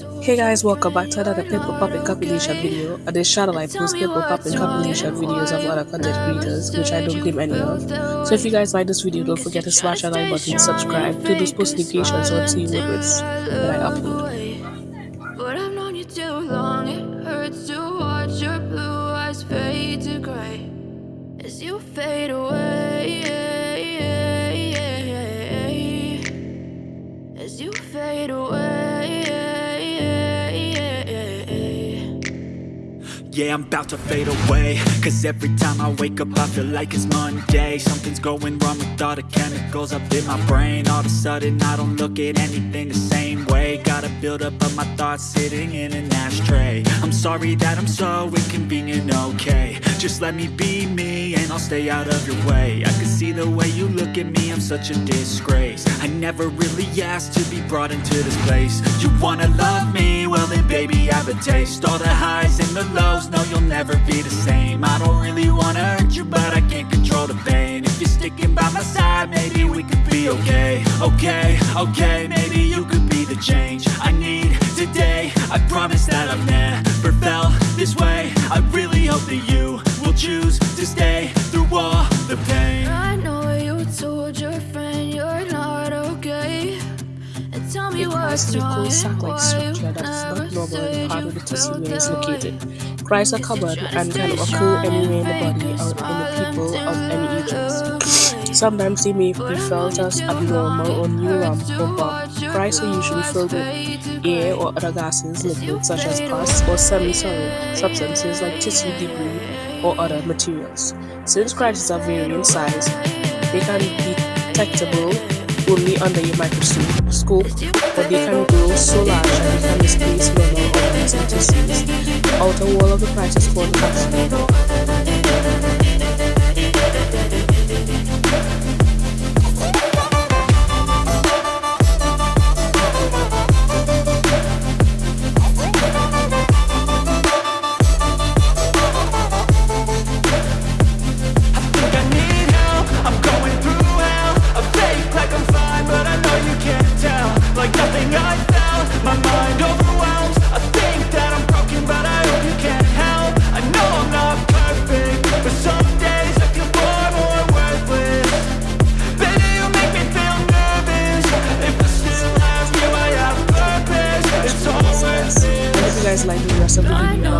Hey guys, welcome back to another Pimple Poppin' compilation video. On this channel I post Pimple Poppin' compilation videos of other content creators, which I don't claim any of. So if you guys like this video, don't forget to smash that like button, subscribe, turn those post notifications so to what it's when I upload. But I've known you too long, it hurts to watch your blue eyes fade to gray as you fade away. Yeah, I'm about to fade away. Cause every time I wake up I feel like it's Monday. Something's going wrong with all the chemicals up in my brain. All of a sudden I don't look at anything the same way. Gotta build up of my thoughts sitting in an ashtray. I'm sorry that I'm so inconvenient, okay. Just let me be me I'll stay out of your way. I can see the way you look at me, I'm such a disgrace. I never really asked to be brought into this place. You wanna love me? Well then baby I have a taste. All the highs and the lows no, you'll never be the same. I don't really wanna hurt you, but I can't control the pain. If you're sticking by my side, maybe we could be okay. Okay, okay, maybe you could be the change I need today. I promise that I've never tell me what's wrong and why you never said you felt that way Cysts are common and can occur anywhere in the body or in the people of any ages. Sometimes they may be felt as abnormal or neuron or bump. Cysts are usually filled with air or other gases, liquids such as pus or semi-solid substances like tissue debris or other materials. Since cysts are vary in size, they can be detectable only under your microscope, but they can grow so large that they can displace normal tissues. The outer wall of the price called guys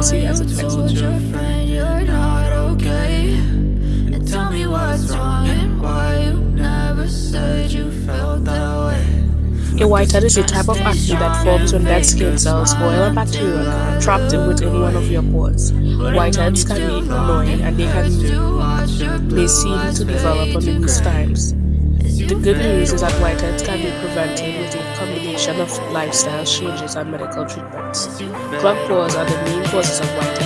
the video I'll see you guys in the next video. A whitehead is a type of acne that forms when dead skin cells, oil and bacteria are trapped within one of your pores. Whiteheads can be annoying and they can they seem to develop on these times. The good news is that whiteheads can be prevented with a combination of lifestyle changes and medical treatments. Clogged pores are the main causes of whiteheads.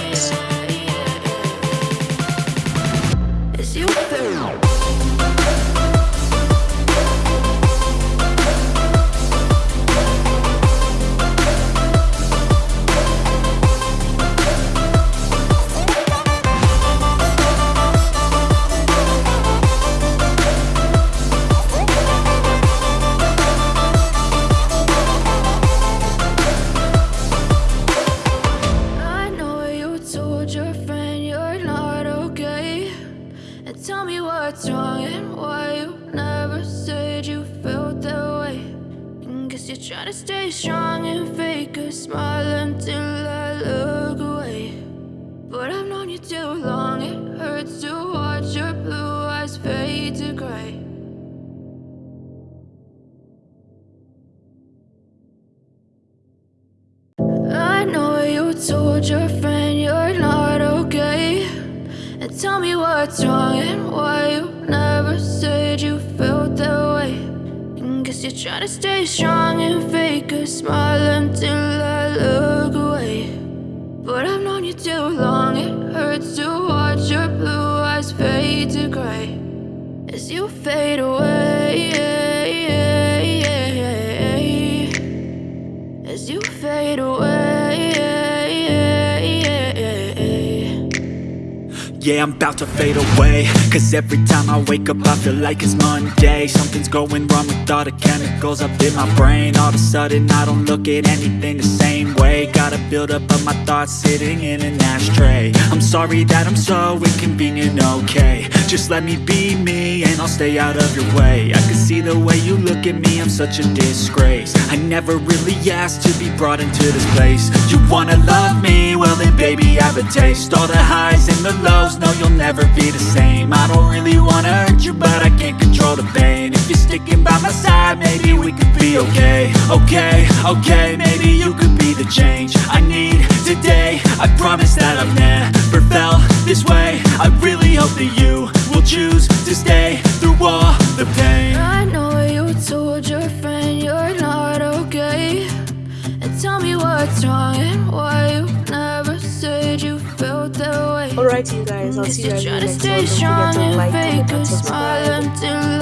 You're trying to stay strong and fake a smile until I look away. But I've known you too long, it hurts to watch your blue eyes fade to gray. I know you told your friend you're not okay. And tell me what's wrong and why you're trying to stay strong and fake a smile until I look away. But I've known you too long, it hurts to watch your blue eyes fade to gray. As you fade away As you fade away Yeah, I'm about to fade away. Cause every time I wake up I feel like it's Monday. Something's going wrong with all the chemicals up in my brain. All of a sudden I don't look at anything the same way. Gotta build up of my thoughts sitting in an ashtray. I'm sorry that I'm so inconvenient, okay Just let me be me and I'll stay out of your way. I can see the way you look at me, I'm such a disgrace. I never really asked to be brought into this place. You wanna love me? Well then baby I have a taste. All the highs and the lows, no you'll never be the same. I don't really wanna hurt you but I can't control the pain. If you're sticking by my side, maybe we could be okay. Okay, okay, maybe you could be the change I need today. I promise that I've never felt this way. I really hope that you choose to stay through all the pain I know you told your friend you're not okay And tell me what's wrong and why you never said you felt that way Alright you guys, I'll see you guys in the next stay one. Don't forget to like, comment, and subscribe.